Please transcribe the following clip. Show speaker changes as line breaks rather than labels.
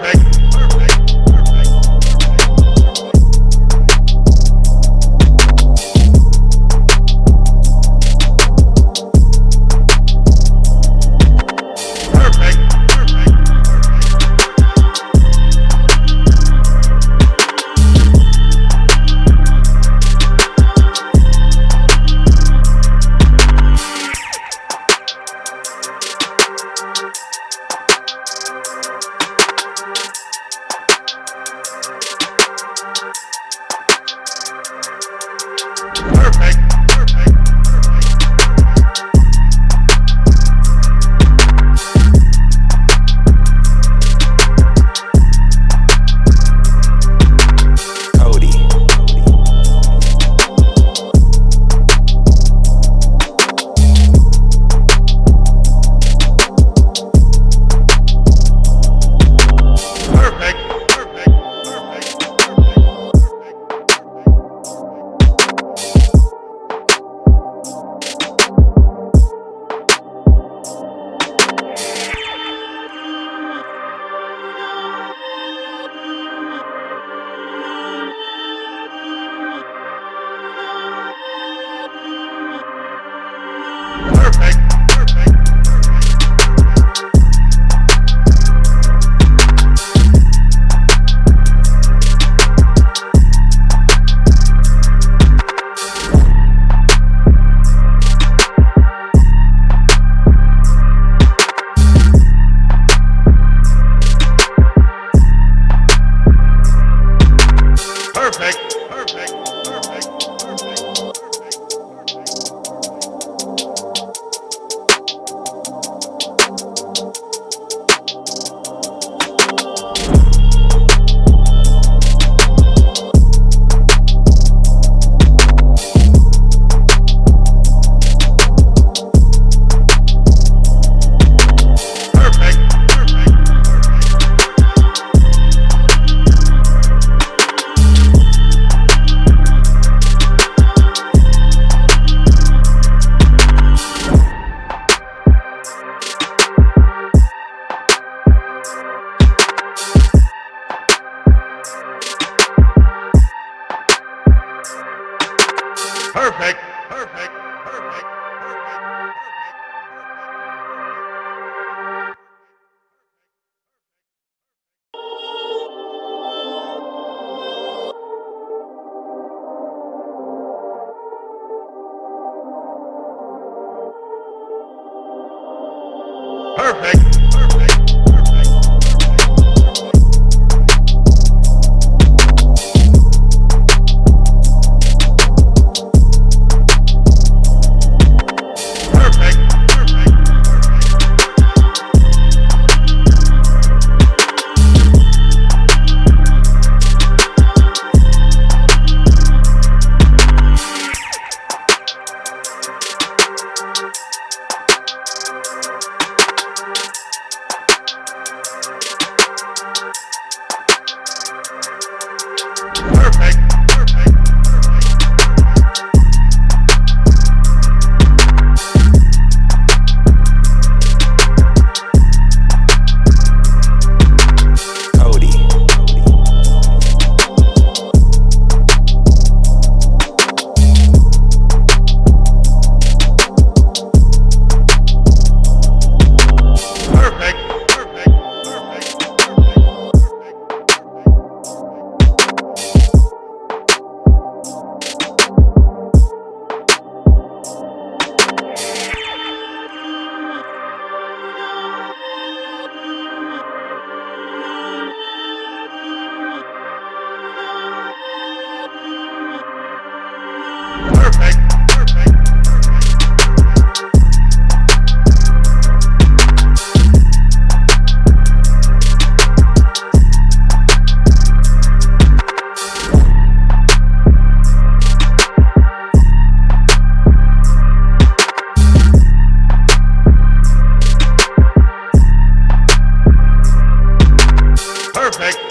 back. Perfect. Perfect. perfect.